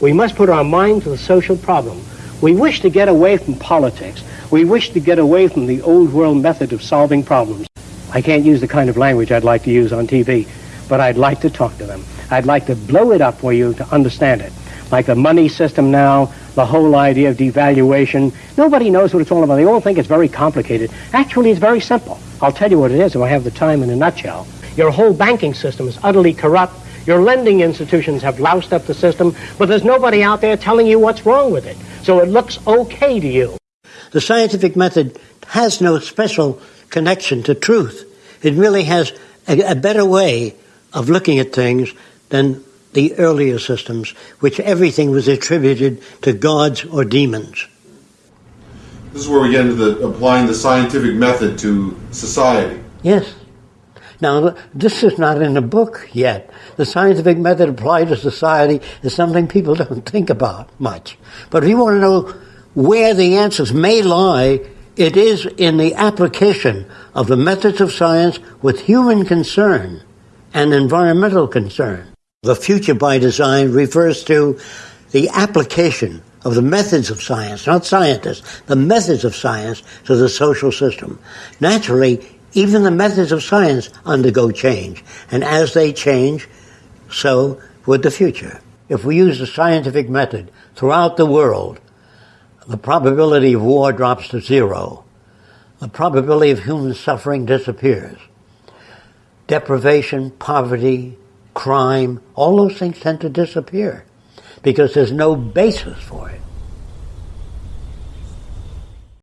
We must put our mind to the social problem. We wish to get away from politics. We wish to get away from the old world method of solving problems. I can't use the kind of language I'd like to use on TV, but I'd like to talk to them. I'd like to blow it up for you to understand it. Like the money system now, the whole idea of devaluation. Nobody knows what it's all about. They all think it's very complicated. Actually, it's very simple. I'll tell you what it is if I have the time in a nutshell. Your whole banking system is utterly corrupt. Your lending institutions have loused up the system, but there's nobody out there telling you what's wrong with it. So it looks okay to you. The scientific method has no special connection to truth. It really has a, a better way of looking at things than the earlier systems, which everything was attributed to gods or demons. This is where we get into the applying the scientific method to society. Yes. Now, this is not in the book yet. The scientific method applied to society is something people don't think about much. But if you want to know where the answers may lie, it is in the application of the methods of science with human concern and environmental concern. The future by design refers to the application of the methods of science, not scientists, the methods of science to the social system. Naturally, even the methods of science undergo change, and as they change, so would the future. If we use the scientific method throughout the world, the probability of war drops to zero. The probability of human suffering disappears. Deprivation, poverty, crime, all those things tend to disappear because there's no basis for it.